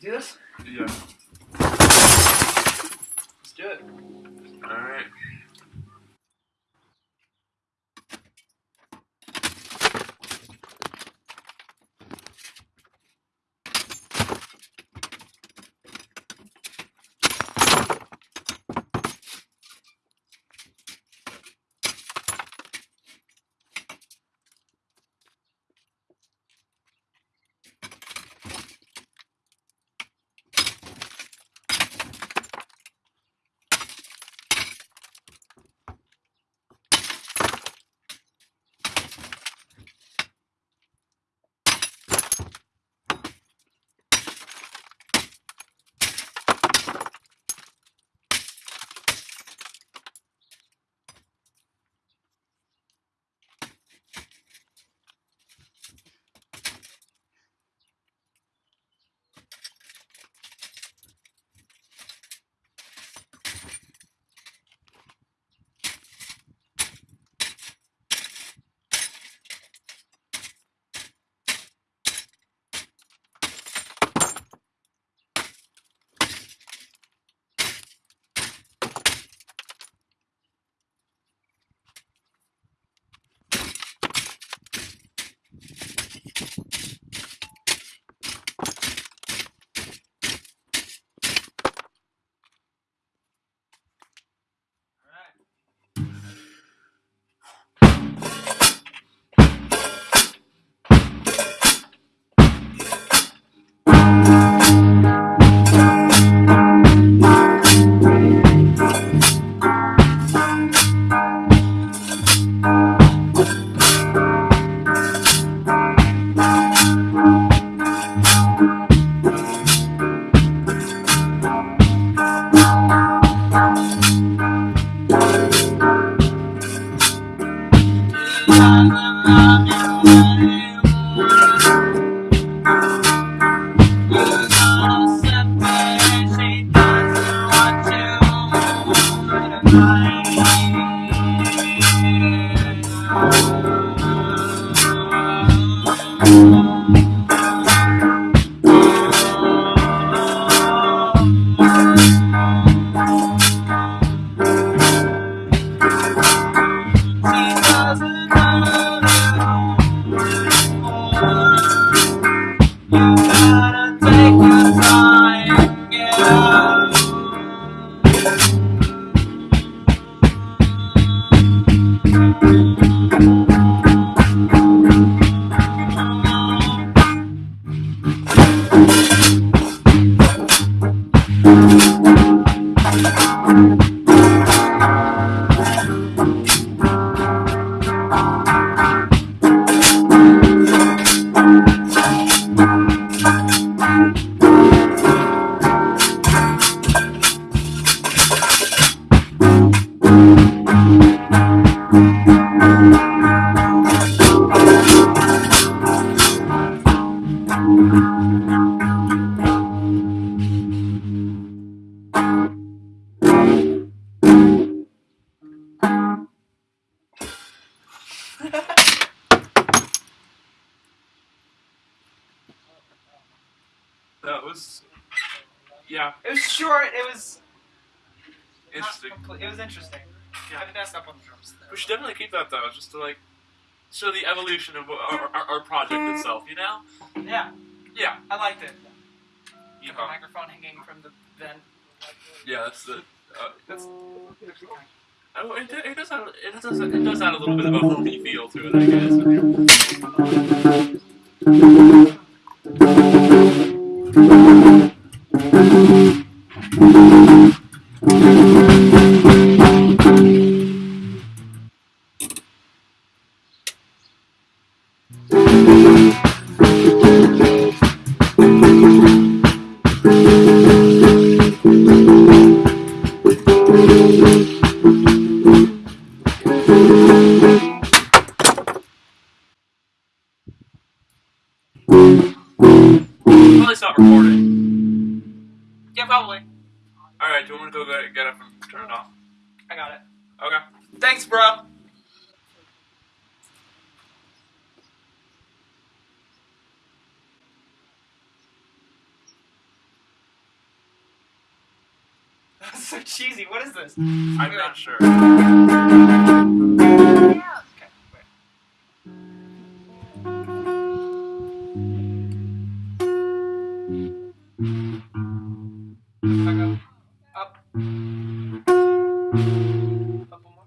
do this? Yeah. Let's do it. Alright. wrong. That was. Yeah, It was short. It was interesting. It was interesting. Yeah. I messed up on the drums. We should definitely keep that though, just to like show the evolution of our, our, our project itself. You know? Yeah, Yeah. I liked it. You The know. microphone hanging from the vent. Yeah, that's the. Uh, that's. Oh, it, it does have it does it does add a little bit of a homey feel to it, I guess. Probably stop recording. Yeah, probably. All right, do you want me to go get, get up and turn it off? I got it. Okay. Thanks, bro. Is so cheesy. What is this? Mm. I'm Wait, not wait. sure. Okay, wait. Up. Up. Up one more.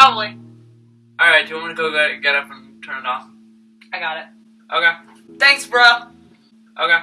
probably. Alright, do you want me to go get, get up and turn it off? I got it. Okay. Thanks, bro. Okay.